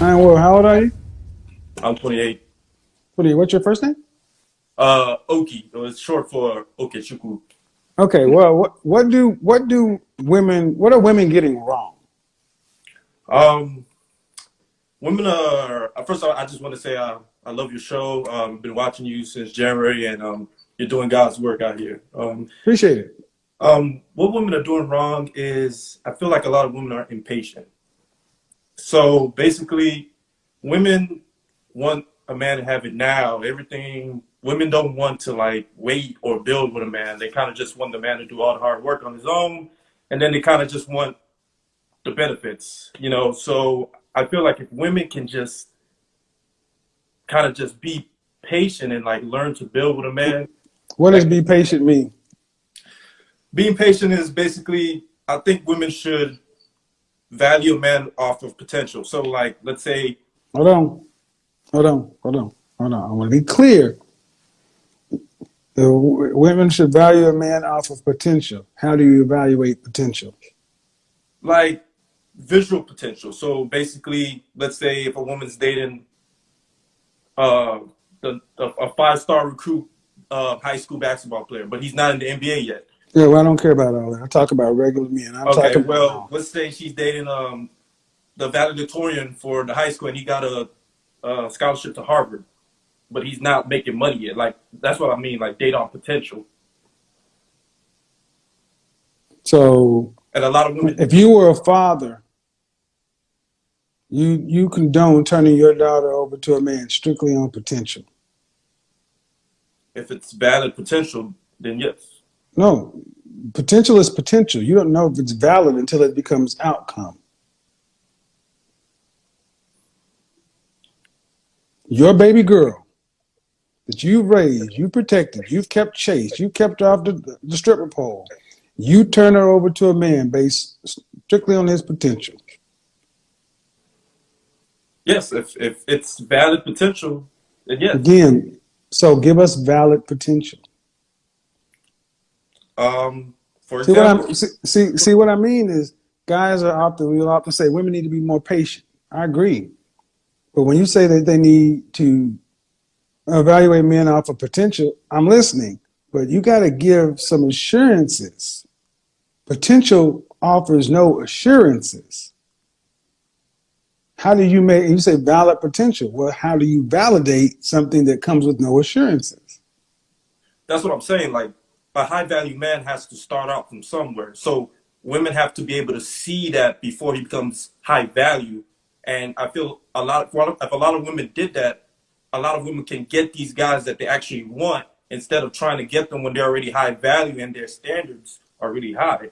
And well, how old are you? I'm 28. What are you, what's your first name? Uh, Oki. It's short for Okechukwu. Okay, well, what, what do what do women what are women getting wrong? Um, women are. uh, First of all, I just want to say uh, I love your show. Um, been watching you since January, and um, you're doing God's work out here. Um, Appreciate it. um, what women are doing wrong is I feel like a lot of women are impatient. So basically, women want a man to have it now. Everything women don't want to like wait or build with a man. They kind of just want the man to do all the hard work on his own, and then they kind of just want the benefits, you know. So I feel like if women can just kind of just be patient and like learn to build with a man, What does be patient mean? being patient is basically I think women should value a man off of potential. So like let's say Hold on. Hold on. Hold on. Hold on. I want to be clear. The women should value a man off of potential. How do you evaluate potential? like visual potential. So basically, let's say if a woman's dating uh, the, a, a five star recruit uh, high school basketball player, but he's not in the NBA yet. Yeah, well, I don't care about all that. I talk about regular men. I'm Okay, talking well, about let's say she's dating um, the valedictorian for the high school, and he got a, a scholarship to Harvard, but he's not making money yet. Like that's what I mean, like date on potential. so And a lot of women, if you were a father, you you condone turning your daughter over to a man strictly on potential. if it's valid potential, then yes. No, potential is potential. You don't know if it's valid until it becomes outcome. Your baby girl that you've raised, you protected, you've kept chase, you've kept her off the, the stripper pole. You turn her over to a man based strictly on his potential. Yes, if if it's valid potential, then yes. Again, so give us valid potential. Um, for See what I'm see, see see what I mean is guys are often we often say women need to be more patient. I agree. But when you say that they need to evaluate men off of potential, I'm listening. But you got to give some assurances. Potential offers no assurances. How do you make you say valid potential? Well, how do you validate something that comes with no assurances? that's what I'm saying. Like a high value man has to start out from somewhere. So women have to be able to see that before he becomes high value. And I feel a lot of, if a lot of women did that, a lot of women can get these guys that they actually want instead of trying to get them when they're already high value and their standards are really high.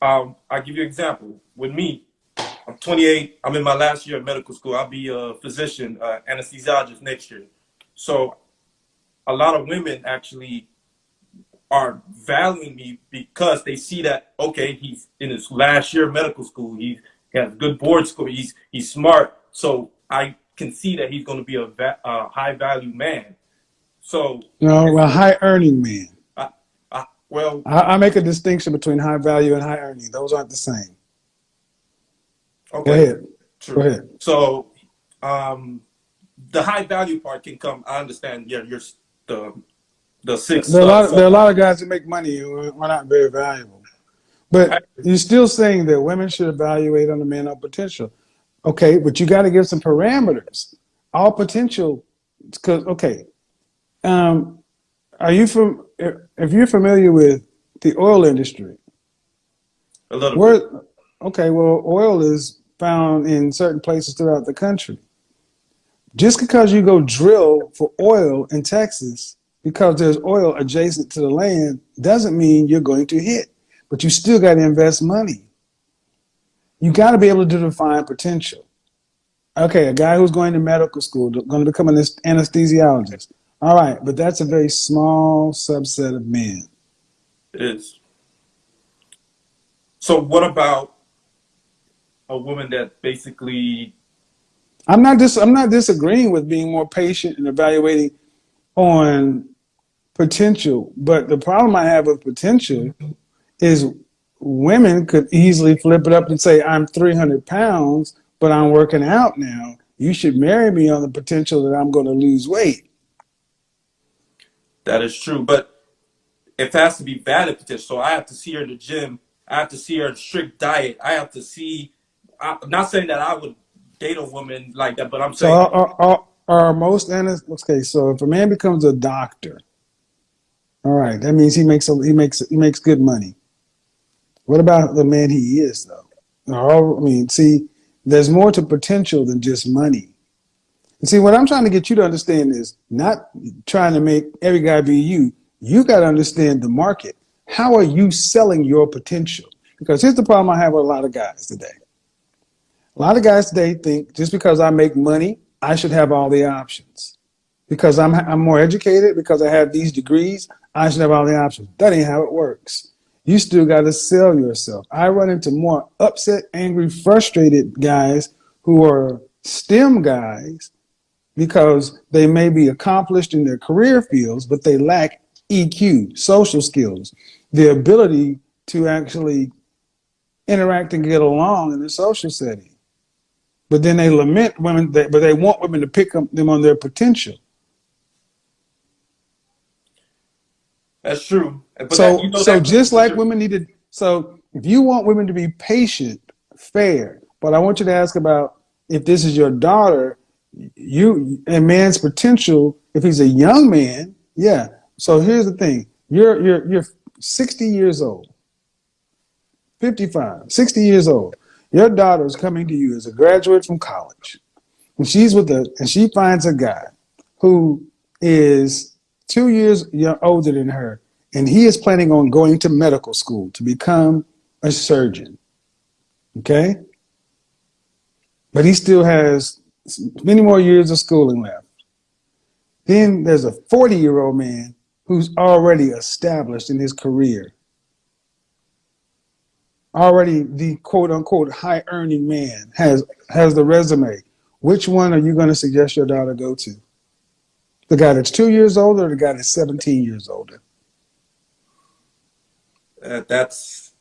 Um, I'll give you an example. With me, I'm 28. I'm in my last year of medical school. I'll be a physician, uh, anesthesiologist next year. So a lot of women actually are valuing me because they see that okay, he's in his last year of medical school. He has good board score. He's he's smart. So I can see that he's going to be a, va- a high value man. So No, a high earning man. I, I, well, I, I make a distinction between high value and high earning. Those aren't the same. okay, Go ahead. true. Go ahead. So um, the high value part can come. I understand. Yeah, you're the the six. There are a lot. There are a lot of guys that make money who are not very valuable. But you're still saying that women should evaluate on the man of potential. Okay, but you got to give some parameters. All potential, because okay, um, are you from? If you're familiar with the oil industry, a little bit. where okay, well, oil is found in certain places throughout the country. Just because you go drill for oil in Texas, because there's oil adjacent to the land, doesn't mean you're going to hit. But you still got to invest money. You got to be able to define potential. Okay, a guy who's going to medical school, going to become an anesthesiologist. All right, but that's a very small subset of men. It is. So what about a woman that basically I'm not dis- I'm not disagreeing with being more patient and evaluating on potential, but the problem I have with potential is women could easily flip it up and say, I'm 300 pounds, but I'm working out now. You should marry me on the potential that I'm going to lose weight. That is true, but it has to be valid potential. So I have to see her in the gym. I have to see her in strict diet. I have to see. I'm not saying that I would date a woman like that, but I'm So saying are, are, are, are most analysts, okay, so if a man becomes a doctor, all right, that means he makes a, he makes he makes good money. What about the man he is though? Oh, I mean, see, there's more to potential than just money. And see, what I'm trying to get you to understand is not trying to make every guy be you. You got to understand the market. How are you selling your potential? Because here's the problem I have with a lot of guys today. A lot of guys today think just because I make money, I should have all the options. Because I'm, I'm more educated, because I have these degrees, I should have all the options. That ain't how it works. You still got to sell yourself. I run into more upset, angry, frustrated guys who are STEM guys because they may be accomplished in their career fields, but they lack EQ, social skills, the ability to actually interact and get along in a social setting. But then they lament women, that, but they want women to pick up them on their potential. that's true. But so, that, you know, so just like women need to, so if you want women to be patient, fair, but I want you to ask about if this is your daughter, you a man's potential. If he's a young man, yeah. So here's the thing: you're you're you're 60 years old, 55, 60 years old. Your daughter is coming to you as a graduate from college, and she's with a and she finds a guy who is two years older than her, and he is planning on going to medical school to become a surgeon. Okay? But he still has many more years of schooling left. Then there's a 40 year old man who's already established in his career, already the quote unquote high earning man has has the resume. Which one are you going to suggest your daughter go to? The guy that's two years older or the guy that's 17 years older? uh, that's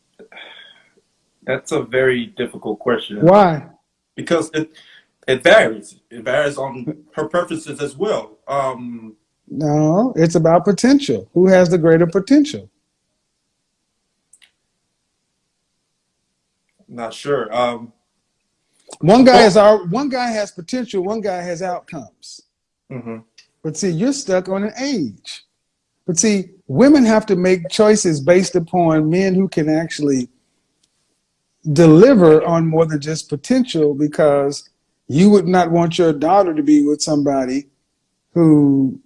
that's a very difficult question. Why? because it it varies. It varies on her preferences as well. Um, No, it's about potential. Who has the greater potential? Not sure. Um, One guy is our one guy has potential, one guy has outcomes. mhm. But see, you're stuck on an age. But see, women have to make choices based upon men who can actually deliver on more than just potential because you would not want your daughter to be with somebody who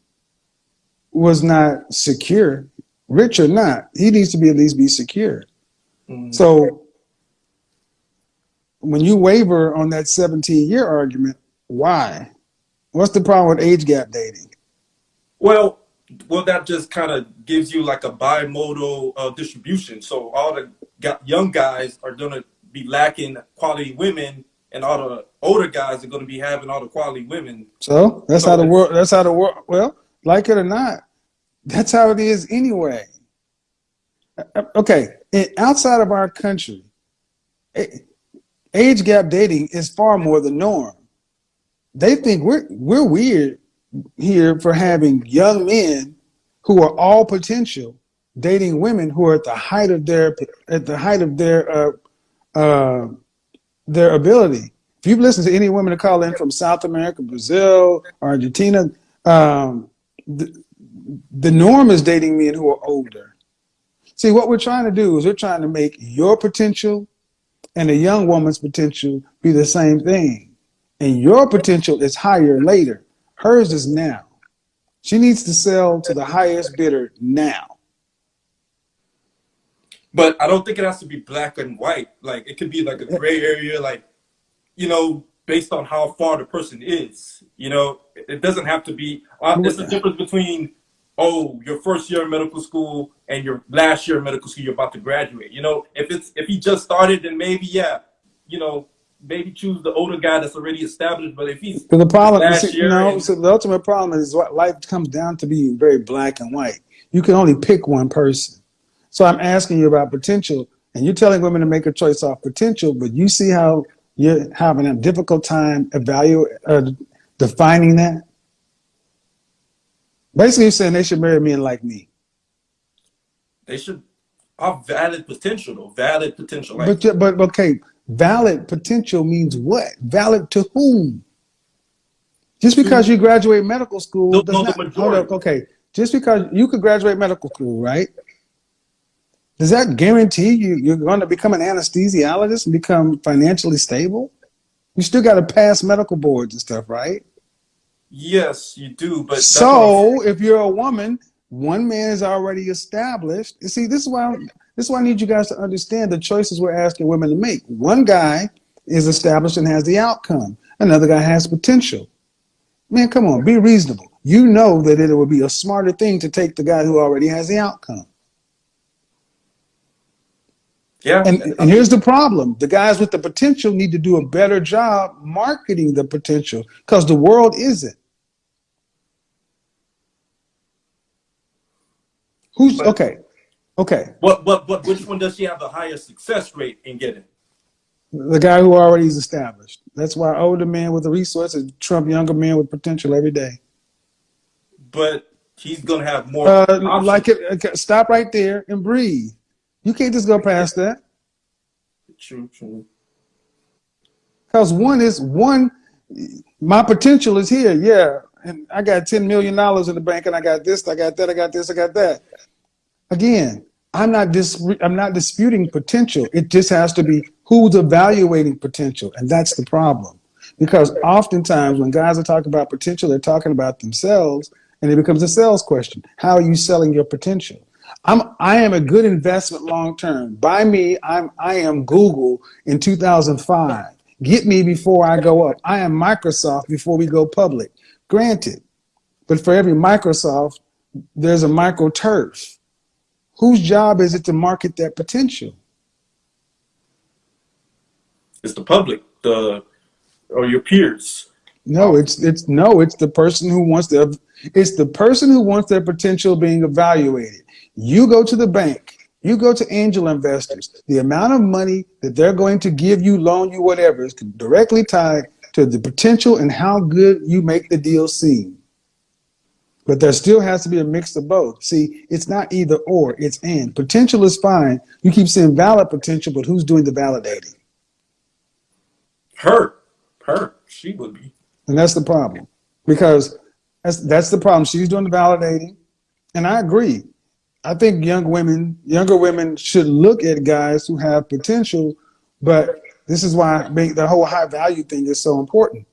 was not secure, rich or not. He needs to be at least be secure. Mhm. So when you waver on that 17 year argument, why? What's the problem with age gap dating? Well, well, that just kind of gives you like a bimodal uh, distribution. So all the young guys are gonna be lacking quality women, and all the older guys are gonna be having all the quality women. So that's So how the world. That's how the world. Well, like it or not, that's how it is anyway. Uh, Okay, and outside of our country, age gap dating is far more the norm. They think we're we're weird here for having young men who are all potential dating women who are at the height of their at the height of their uh, uh, their ability. If you've listened to any women that call in from South America, Brazil, Argentina, um, the, the norm is dating men who are older. See, what we're trying to do is we're trying to make your potential and a young woman's potential be the same thing. And your potential is higher later. Hers is now. She needs to sell to the highest bidder now. But I don't think it has to be black and white. Like it could be like a gray area, like you know, based on how far the person is. You know, it doesn't have to be. Uh, there's a difference between oh, your first year in medical school and your last year in medical school, you're about to graduate. You know, if it's if he just started, then maybe yeah, you know, maybe choose the older guy that's already established. But if he's But the problem, see, no, and- so the ultimate problem is what life comes down to being very black and white. You can only pick one person. So I'm asking you about potential, and you're telling women to make a choice off potential, but you see how you're having a difficult time evaluate uh, defining that. Basically, you're saying they should marry men like me. They should have valid potential, though. Valid potential. Like, But but okay, valid potential means what? Valid to whom? Just because you graduate medical school No, does no, not. Hold up, okay. Just because you could graduate medical school, right? Does that guarantee you you're going to become an anesthesiologist and become financially stable? You still got to pass medical boards and stuff, right? Yes, you do. But that's what I'm So if you're a woman, one man is already established. You see, this is why this is why I need you guys to understand the choices we're asking women to make. One guy is established and has the outcome. Another guy has potential. Man, come on, be reasonable. You know that it would be a smarter thing to take the guy who already has the outcome. Yeah. And, and here's the problem the guys with the potential need to do a better job marketing the potential because the world isn't. Who's But- okay? Okay, But but but which one does she have the highest success rate in getting? the guy who already is established. That's why older men with the resources trump younger men with potential every day. But he's gonna have more. Uh, like it, okay, stop right there and breathe. You can't just go past that True, true. because one is one. My potential is here, yeah, and I got ten million dollars in the bank, and I got this, I got that, I got this, I got that. Again, I'm not dis- I'm not disputing potential. It just has to be who's evaluating potential, and that's the problem. Because oftentimes when guys are talking about potential, they're talking about themselves, and it becomes a sales question. How are you selling your potential? I'm I am a good investment long term. By me, I'm I am Google in 2005. Get me before I go up. I am Microsoft before we go public. Granted, but for every Microsoft, there's a micro turf. Whose job is it to market that potential? It's the public, the or your peers. No, it's it's no, it's the person who wants their it's the person who wants their potential being evaluated. You go to the bank, you go to angel investors. The amount of money that they're going to give you, loan you, whatever, is directly tied to the potential and how good you make the deal seem. But there still has to be a mix of both. See, it's not either or, it's and. Potential is fine. You keep saying valid potential, but who's doing the validating? Her, her, she would be. And that's the problem. Because that's that's the problem. She's doing the validating. And I agree. I think young women, younger women should look at guys who have potential, but this is why the whole high value thing is so important.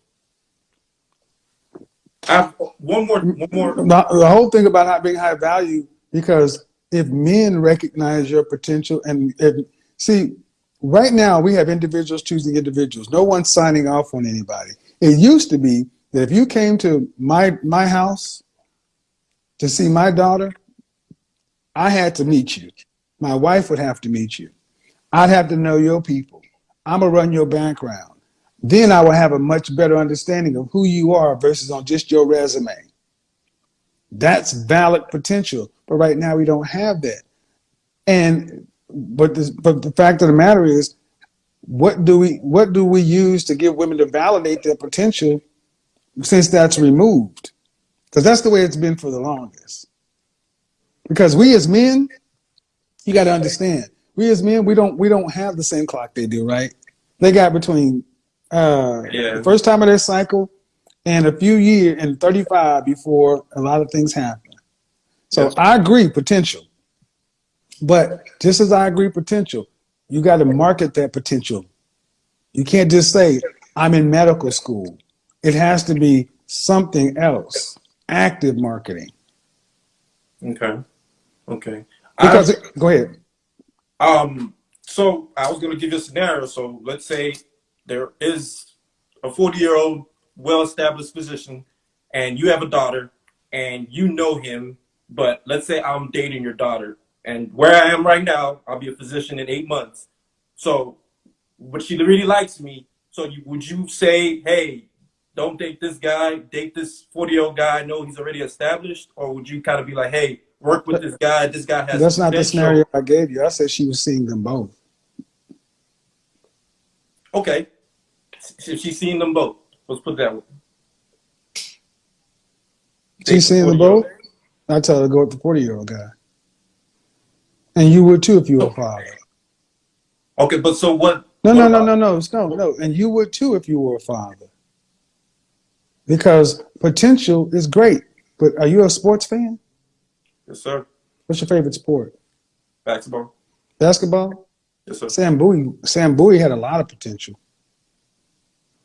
I have one more, one more. The, the whole thing about not being high value, because if men recognize your potential and if, see, right now we have individuals choosing individuals. No one's signing off on anybody. It used to be that if you came to my my house to see my daughter, I had to meet you. My wife would have to meet you. I'd have to know your people. I'm gonna run your background. Then I will have a much better understanding of who you are versus on just your resume. That's valid potential. But right now we don't have that. And but this, but the fact of the matter is, what do we what do we use to give women to validate their potential since that's removed? Because that's the way it's been for the longest. Because we as men, you got to understand, we as men, we don't we don't have the same clock they do, right? They got between uh, Yeah. the first time of their cycle and a few years and 35 before a lot of things happen. So Yes. I agree, potential. But just as I agree, potential, you got to market that potential. You can't just say, I'm in medical school. It has to be something else, active marketing. Okay, okay. I- Because, it, go ahead. Um, so I was going to give you a scenario. So let's say there is a 40 year old, well established physician, and you have a daughter, and you know him, but let's say I'm dating your daughter, and where I am right now, I'll be a physician in eight months. So, but she really likes me. So, you, would you say, hey, don't date this guy, date this 40 year old guy, I know he's already established? Or would you kind of be like, hey, work with this guy, this guy has That's not the scenario I gave you. I said she was seeing them both. Okay. If she's seen them both, let's put that way. She's seen them both. I tell her to go with the forty-year-old guy. And you would too if you were a father. Okay, but so what? No, what no, no, no, no, no, no. And you would too if you were a father. Because potential is great. But are you a sports fan? Yes, sir. What's your favorite sport? Basketball. Basketball? Yes, sir. Sam Bowie. Sam Bowie had a lot of potential.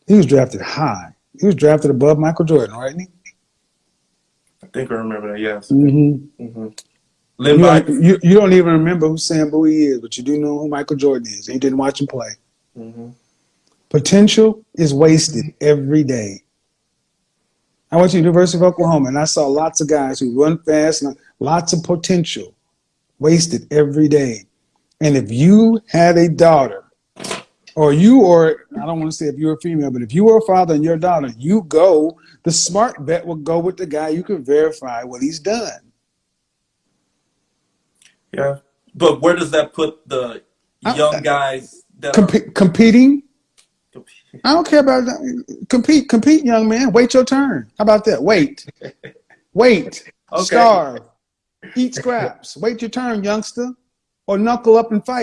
He was drafted high. He was drafted above Michael Jordan, right? I think I remember that. Yes. Mm-hmm. hmm Lynn You, don't, you, you don't even remember who Sam Bowie is, but you do know who Michael Jordan is. And you didn't watch him play. hmm Potential is wasted every day. I went to the University of Oklahoma and I saw lots of guys who run fast and lots of potential wasted every day. And if you had a daughter, or you, or I don't want to say if you're a female, but if you were a father and your daughter, you go, the smart bet will go with the guy you can verify what he's done. Yeah. But where does that put the I- young guys that are Compe- competing, I don't care about that. Compete, compete, young man. Wait your turn. How about that? Wait. Wait. Okay. Starve. Eat scraps. Wait your turn, youngster. Or knuckle up and fight.